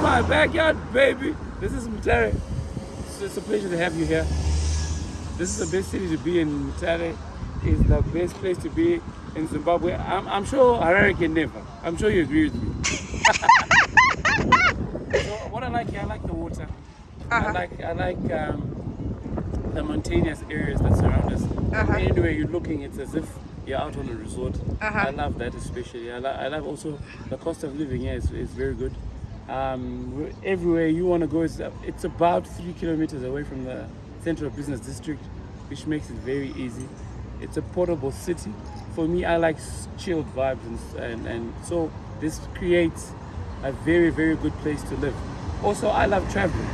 my backyard, baby. This is Mutare. It's, a pleasure to have you here. This is the best city to be in. Mutare is the best place to be in Zimbabwe. I'm, I'm sure Harare can never. I'm sure you agree with me. so what I like here, I like the water. I Uh-huh. like I like um, the mountainous areas that surround us. Uh-huh. Anywhere you're looking, it's as if you're out on a resort. Uh-huh. I love that especially. I, lo- I love also the cost of living here is, is very good. Um, everywhere you want to go, it's, it's about three kilometers away from the central business district, which makes it very easy. It's a portable city. For me, I like chilled vibes, and, and, and so this creates a very, very good place to live. Also, I love traveling.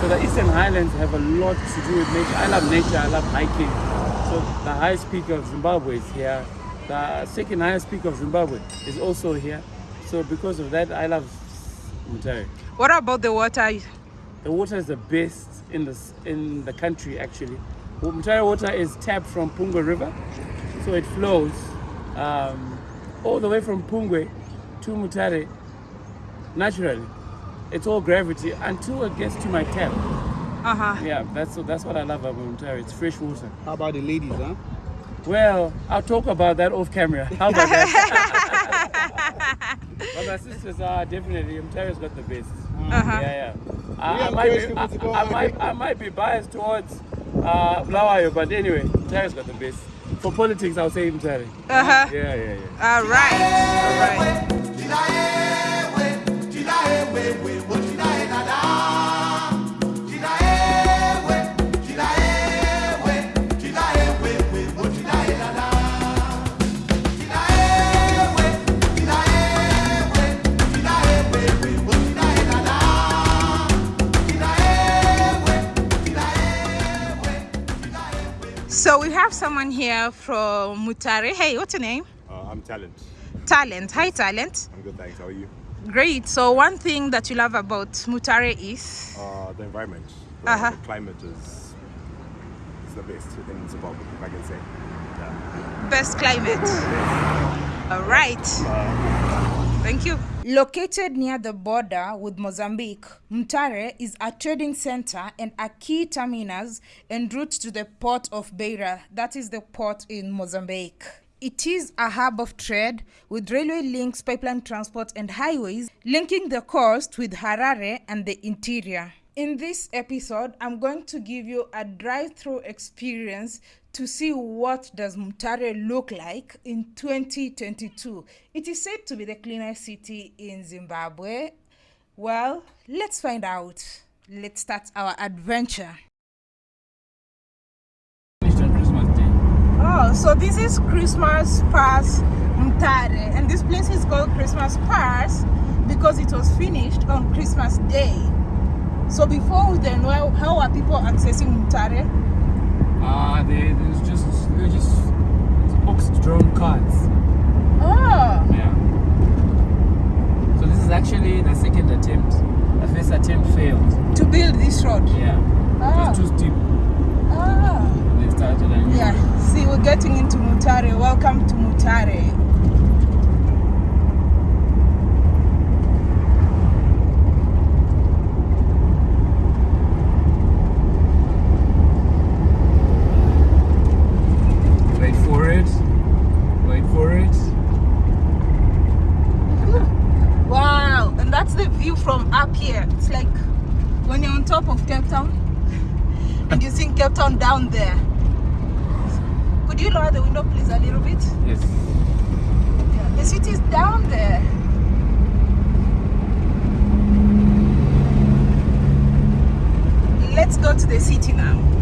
So the Eastern Highlands have a lot to do with nature. I love nature, I love hiking. So the highest peak of Zimbabwe is here. The second highest peak of Zimbabwe is also here. So because of that, I love Mutare. What about the water? The water is the best in the, in the country actually. Mutare water is tapped from Pungwe River. So it flows um, all the way from Pungwe to Mutare naturally. It's all gravity until it gets to my tap. Uh-huh. Yeah, that's that's what I love about Mutare. It's fresh water. How about the ladies, huh? Well, I'll talk about that off camera. How about that? but my sisters are definitely Mutare's got the best. Uh-huh. Yeah, yeah. We I, I, might be, I, I might I might be biased towards uh, Bulawayo, but anyway, Mutare's got the best. For politics, I'll say Mutare. Uh-huh. Yeah, yeah, yeah. All right. All right. So we have someone here from Mutare. Hey, what's your name? Uh, I'm Talent. Talent. Hi, Talent. I'm good, thanks. How are you? Great. So one thing that you love about Mutare is Uh, the environment, the, Uh-huh. the climate is, is the best in Zimbabwe, if I can say. Yeah. best climate. All right. Thank you. Located near the border with Mozambique, Mutare is a trading center and a key terminus en route to the port of Beira, that is the port in Mozambique. It is a hub of trade with railway links, pipeline transport, and highways linking the coast with Harare and the interior. In this episode, I'm going to give you a drive-through experience to see what does Mutare look like in 2022. It is said to be the cleanest city in Zimbabwe. Well, let's find out. Let's start our adventure. Oh, so this is Christmas Pass Mutare, and this place is called Christmas Pass because it was finished on Christmas Day. So before then, well, how are people accessing Mutare? Uh, they, there's just they were just box-drawn cards. Oh, Yeah. So this is actually the second attempt. The first attempt failed. to build this road. Yeah. Ah. It was too steep. Ah. They started Yeah, see, we're getting into Mutare. Welcome to Mutare. Wait for it. Wait for it. Wow, and that's the view from up here. It's like when you're on top of Cape Town and you see Cape Town down there. Could you lower the window, please, a little bit? Yes. Yeah, the city is down there. Let's go to the city now.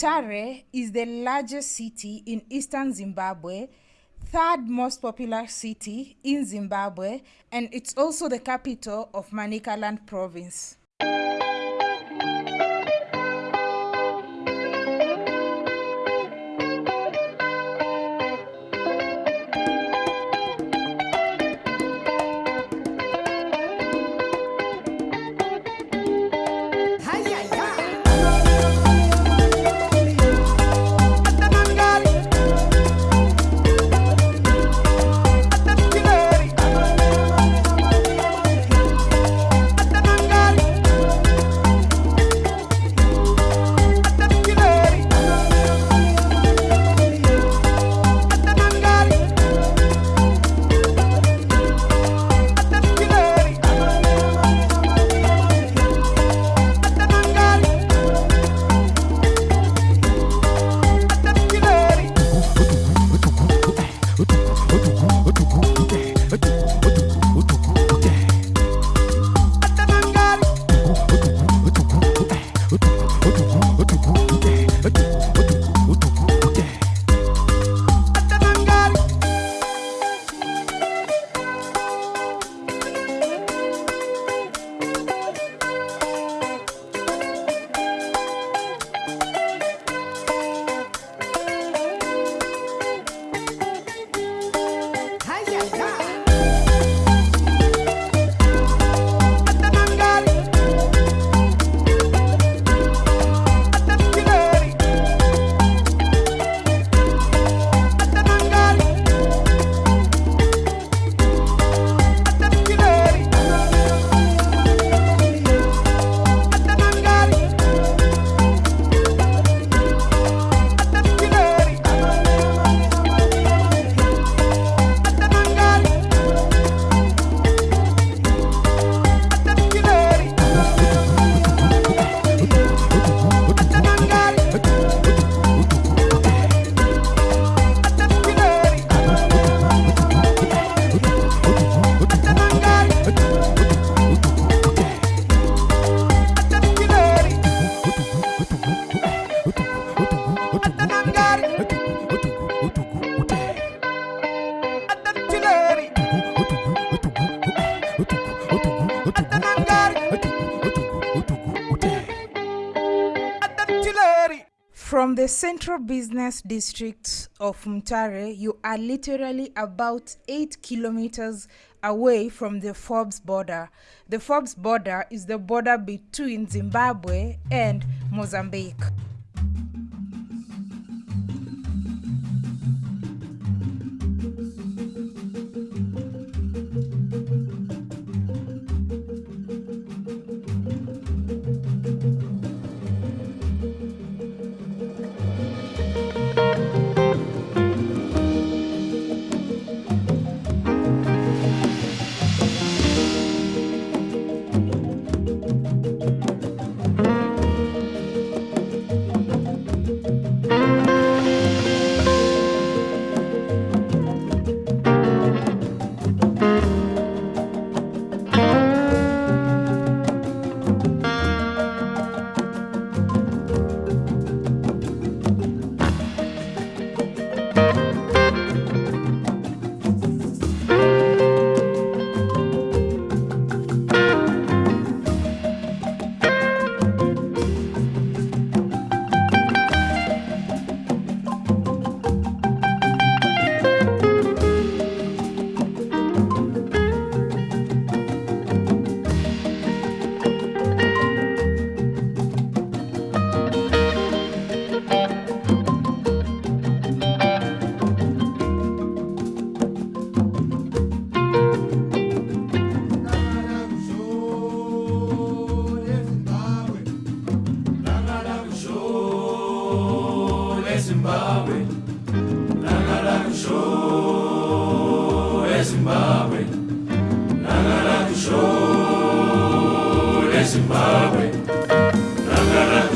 Mutare is the largest city in eastern Zimbabwe, third most popular city in Zimbabwe, and it's also the capital of Manicaland province. From the central business district of Mutare, you are literally about 8 kilometers away from the Forbes border. The Forbes border is the border between Zimbabwe and Mozambique. Зимбабве, на горах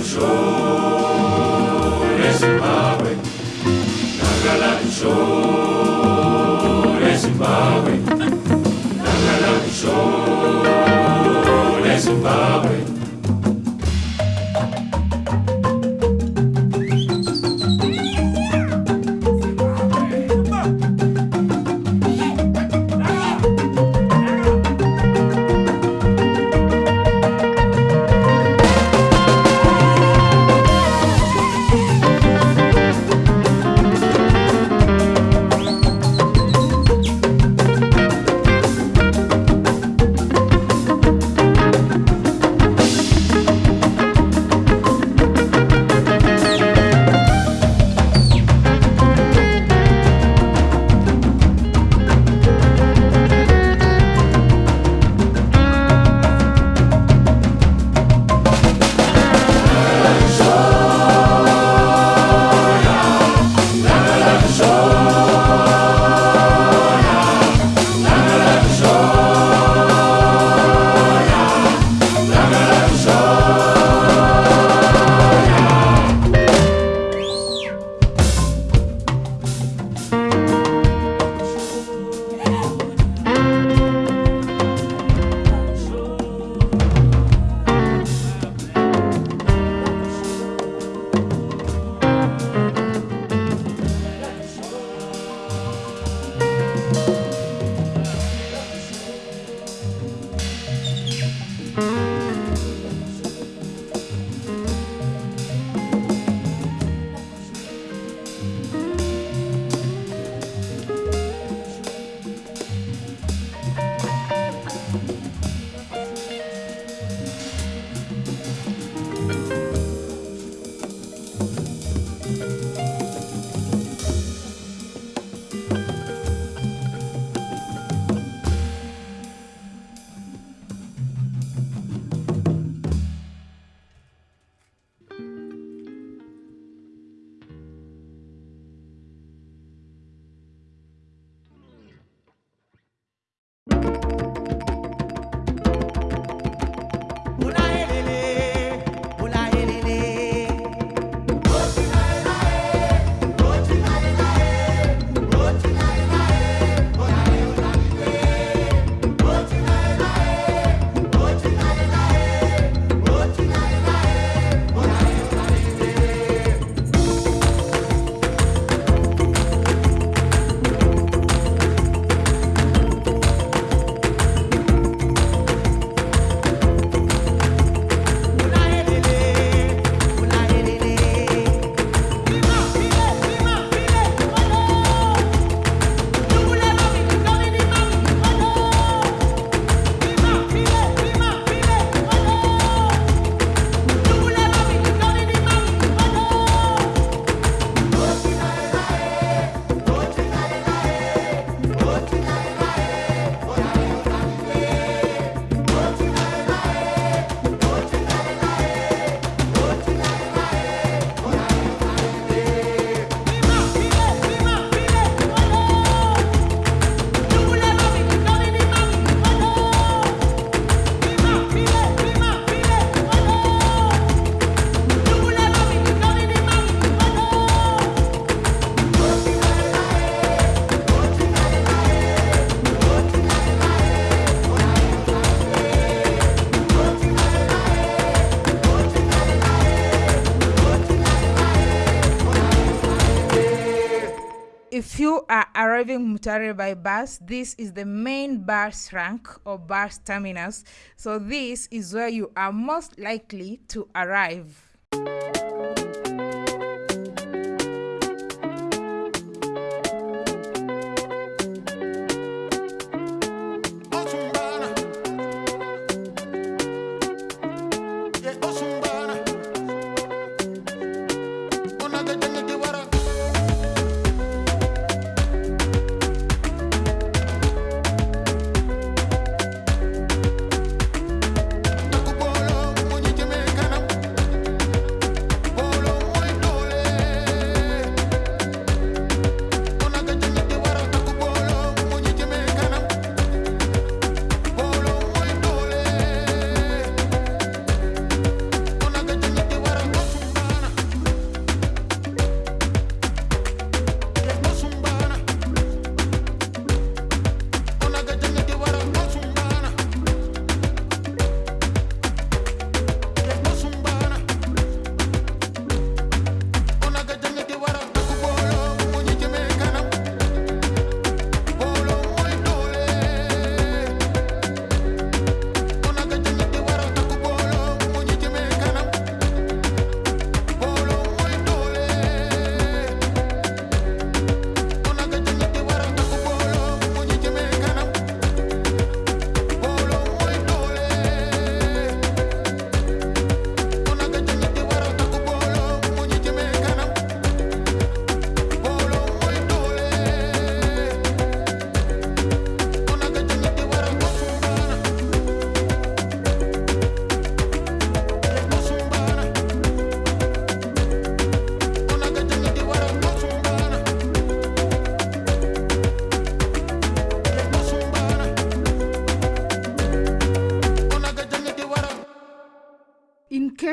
Mutare by bus, this is the main bus rank or bus terminus. So this is where you are most likely to arrive.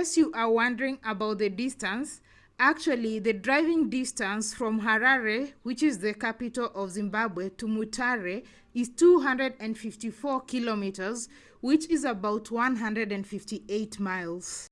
Case you are wondering about the distance, actually the driving distance from Harare, which is the capital of Zimbabwe, to Mutare is 254 kilometers, which is about 158 miles.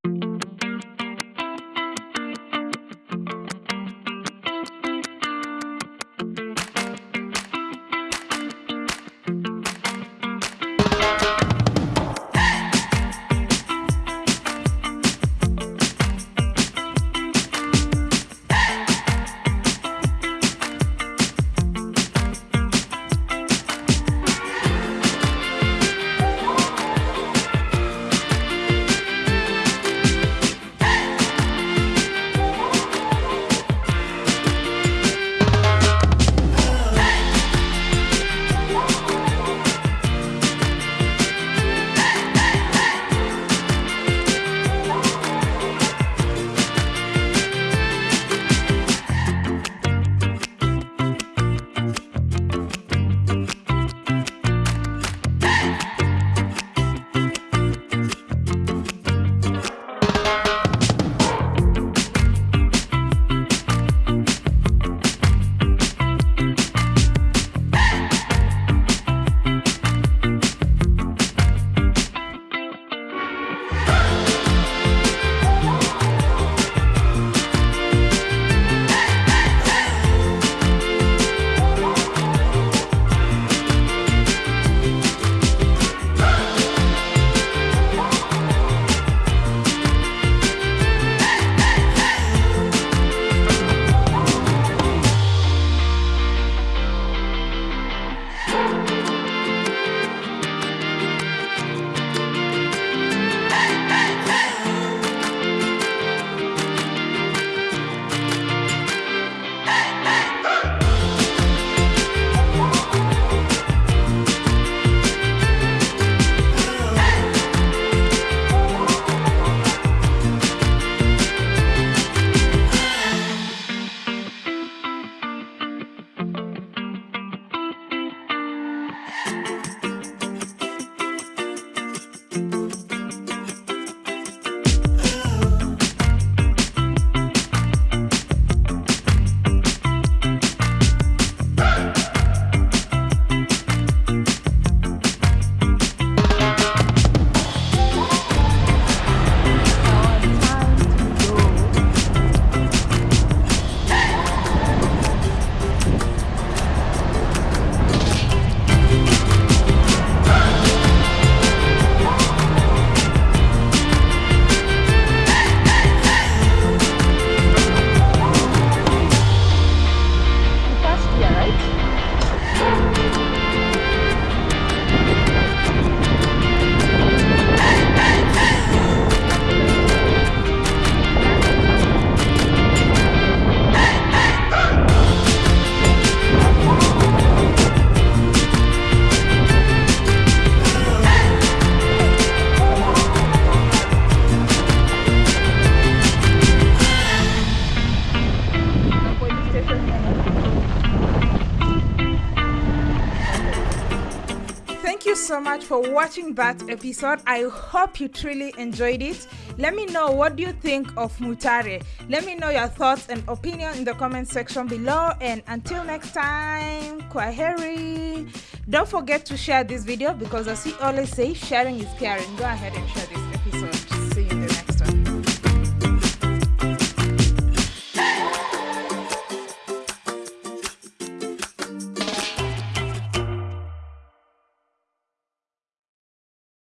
So much for watching that episode. I hope you truly enjoyed it. Let me know what do you think of Mutare. Let me know your thoughts and opinion in the comment section below. And until next time, Kwaheri. Don't forget to share this video because as we always say, sharing is caring. Go ahead and share this episode.